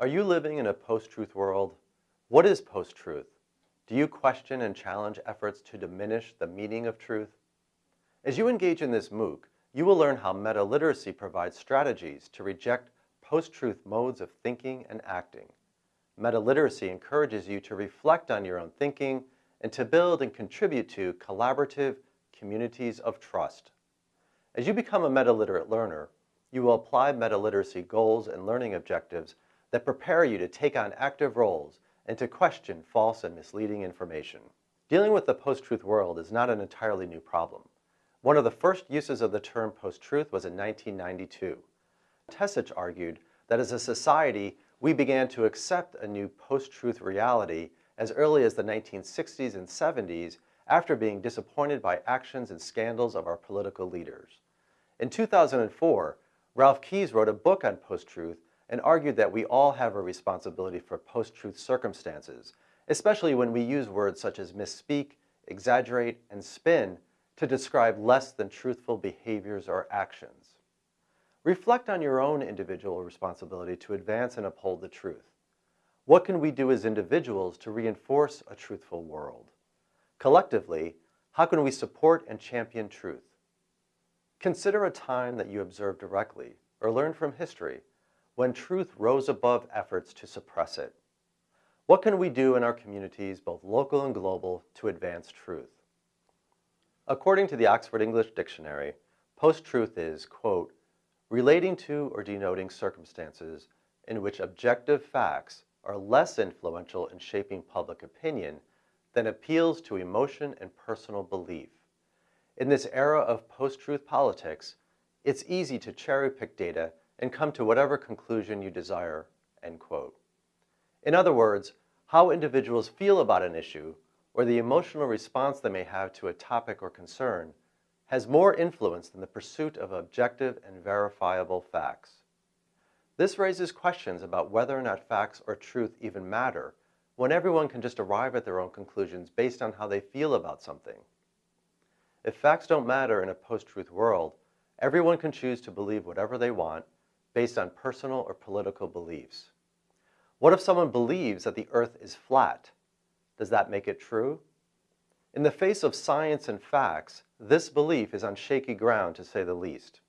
Are you living in a post-truth world? What is post-truth? Do you question and challenge efforts to diminish the meaning of truth? As you engage in this MOOC, you will learn how meta-literacy provides strategies to reject post-truth modes of thinking and acting. Meta-literacy encourages you to reflect on your own thinking and to build and contribute to collaborative communities of trust. As you become a meta-literate learner, you will apply meta-literacy goals and learning objectives that prepare you to take on active roles and to question false and misleading information. Dealing with the post-truth world is not an entirely new problem. One of the first uses of the term post-truth was in 1992. Tesich argued that as a society, we began to accept a new post-truth reality as early as the 1960s and 70s after being disappointed by actions and scandals of our political leaders. In 2004, Ralph Keyes wrote a book on post-truth and argued that we all have a responsibility for post-truth circumstances, especially when we use words such as misspeak, exaggerate, and spin to describe less than truthful behaviors or actions. Reflect on your own individual responsibility to advance and uphold the truth. What can we do as individuals to reinforce a truthful world? Collectively, how can we support and champion truth? Consider a time that you observed directly or learned from history when truth rose above efforts to suppress it. What can we do in our communities, both local and global, to advance truth? According to the Oxford English Dictionary, post-truth is, quote, relating to or denoting circumstances in which objective facts are less influential in shaping public opinion than appeals to emotion and personal belief. In this era of post-truth politics, it's easy to cherry-pick data and come to whatever conclusion you desire, end quote. In other words, how individuals feel about an issue or the emotional response they may have to a topic or concern has more influence than the pursuit of objective and verifiable facts. This raises questions about whether or not facts or truth even matter when everyone can just arrive at their own conclusions based on how they feel about something. If facts don't matter in a post-truth world, everyone can choose to believe whatever they want based on personal or political beliefs. What if someone believes that the earth is flat? Does that make it true? In the face of science and facts, this belief is on shaky ground to say the least.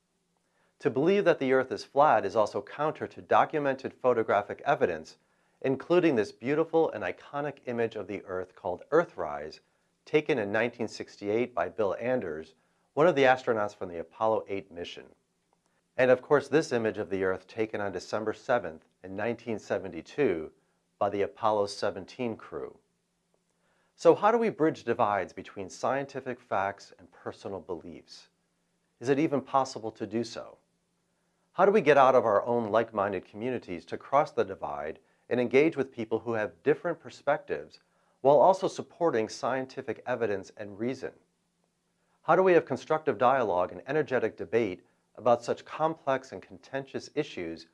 To believe that the earth is flat is also counter to documented photographic evidence, including this beautiful and iconic image of the earth called Earthrise, taken in 1968 by Bill Anders, one of the astronauts from the Apollo 8 mission. And of course, this image of the Earth taken on December 7th in 1972 by the Apollo 17 crew. So how do we bridge divides between scientific facts and personal beliefs? Is it even possible to do so? How do we get out of our own like-minded communities to cross the divide and engage with people who have different perspectives while also supporting scientific evidence and reason? How do we have constructive dialogue and energetic debate about such complex and contentious issues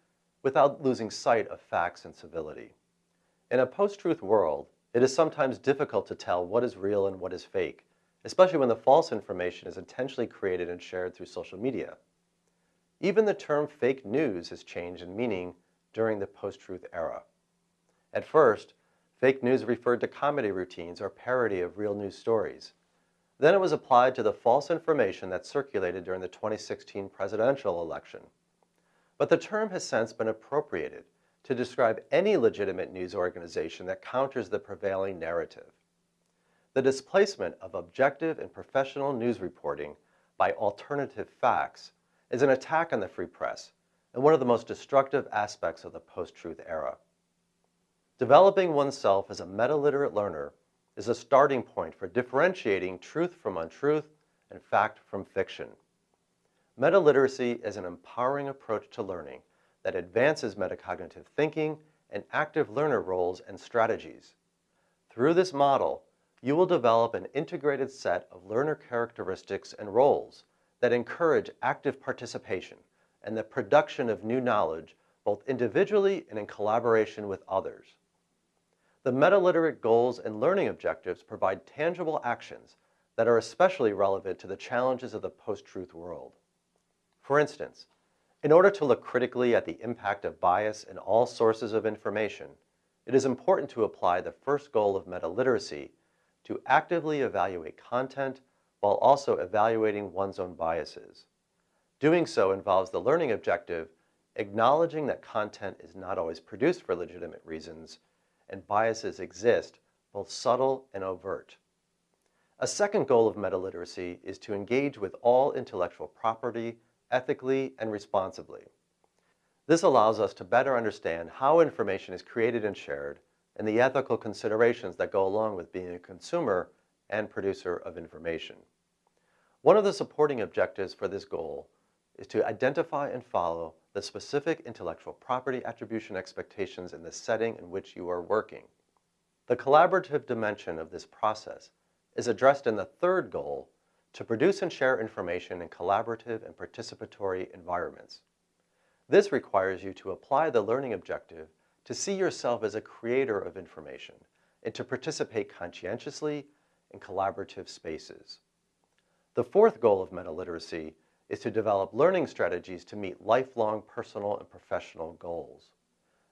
without losing sight of facts and civility. In a post-truth world, it is sometimes difficult to tell what is real and what is fake, especially when the false information is intentionally created and shared through social media. Even the term fake news has changed in meaning during the post-truth era. At first, fake news referred to comedy routines or parody of real news stories. Then it was applied to the false information that circulated during the 2016 presidential election. But the term has since been appropriated to describe any legitimate news organization that counters the prevailing narrative. The displacement of objective and professional news reporting by alternative facts is an attack on the free press and one of the most destructive aspects of the post-truth era. Developing oneself as a meta-literate learner is a starting point for differentiating truth from untruth and fact from fiction. Meta-literacy is an empowering approach to learning that advances metacognitive thinking and active learner roles and strategies. Through this model, you will develop an integrated set of learner characteristics and roles that encourage active participation and the production of new knowledge both individually and in collaboration with others. The meta-literate goals and learning objectives provide tangible actions that are especially relevant to the challenges of the post-truth world. For instance, In order to look critically at the impact of bias in all sources of information, it is important to apply the first goal of meta-literacy to actively evaluate content while also evaluating one's own biases. Doing so involves the learning objective acknowledging that content is not always produced for legitimate reasons and biases exist, both subtle and overt. A second goal of meta-literacy is to engage with all intellectual property ethically and responsibly. This allows us to better understand how information is created and shared and the ethical considerations that go along with being a consumer and producer of information. One of the supporting objectives for this goal is to identify and follow the specific intellectual property attribution expectations in the setting in which you are working. The collaborative dimension of this process is addressed in the third goal to produce and share information in collaborative and participatory environments. This requires you to apply the learning objective to see yourself as a creator of information and to participate conscientiously in collaborative spaces. The fourth goal of meta-literacy is to develop learning strategies to meet lifelong personal and professional goals.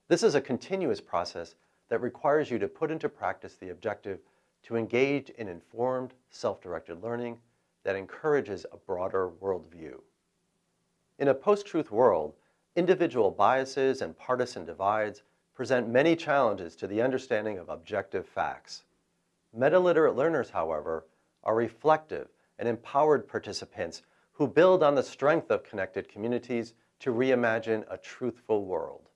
This is a continuous process that requires you to put into practice the objective to engage in informed, self-directed learning that encourages a broader worldview. In a post-truth world, individual biases and partisan divides present many challenges to the understanding of objective facts. Meta-literate learners, however, are reflective and empowered participants who build on the strength of connected communities to reimagine a truthful world.